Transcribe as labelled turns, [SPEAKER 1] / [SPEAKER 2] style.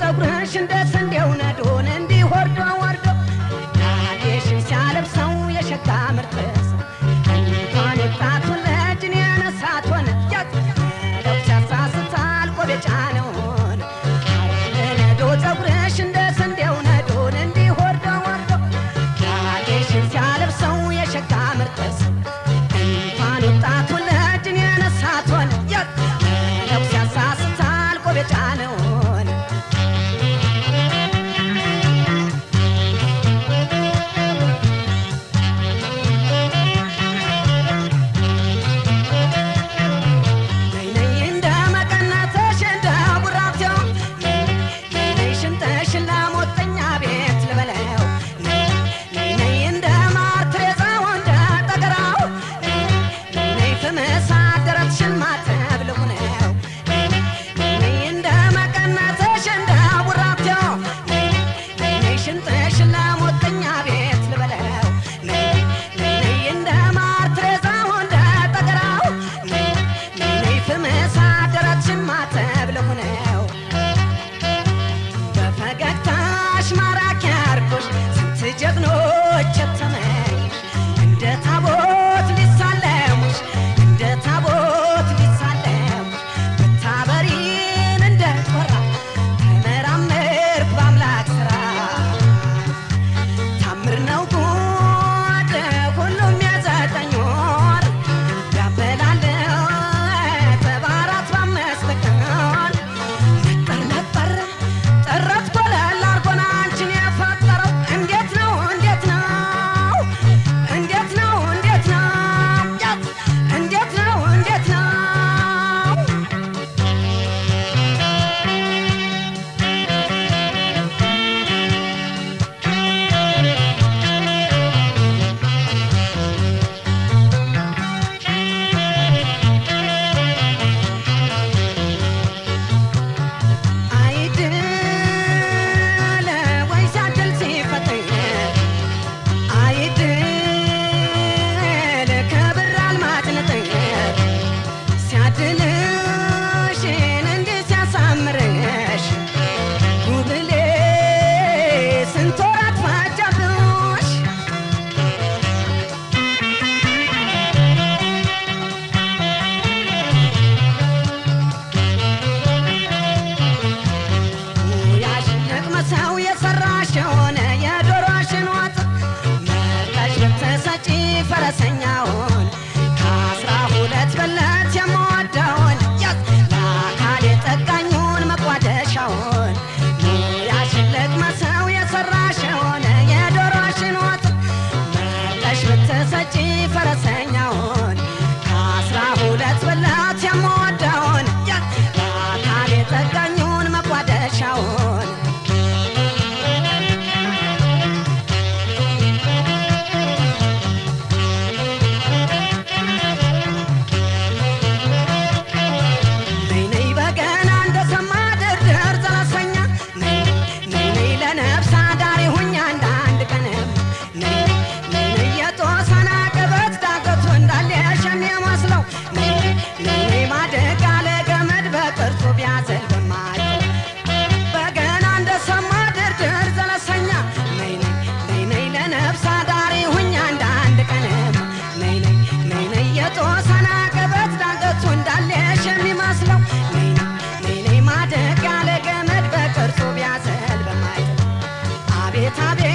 [SPEAKER 1] ፀጉርሽ እንደ ስንዴው ነዶን እንዲህ ወርዶ ናዴሽን ሲያለብሰው የሸጋ ምርጥ ሰው እንኳን የጣቱን እጅን የነሳት ሆነ። ለብቻ ሳስታል ቆብ የጫነው ሆነ ነዶ ፀጉርሽ ሆነ። ለብቻ ሳስታል ቆብ የጫነው International ብትሰጪ ፈረሰኛውን tabi tabi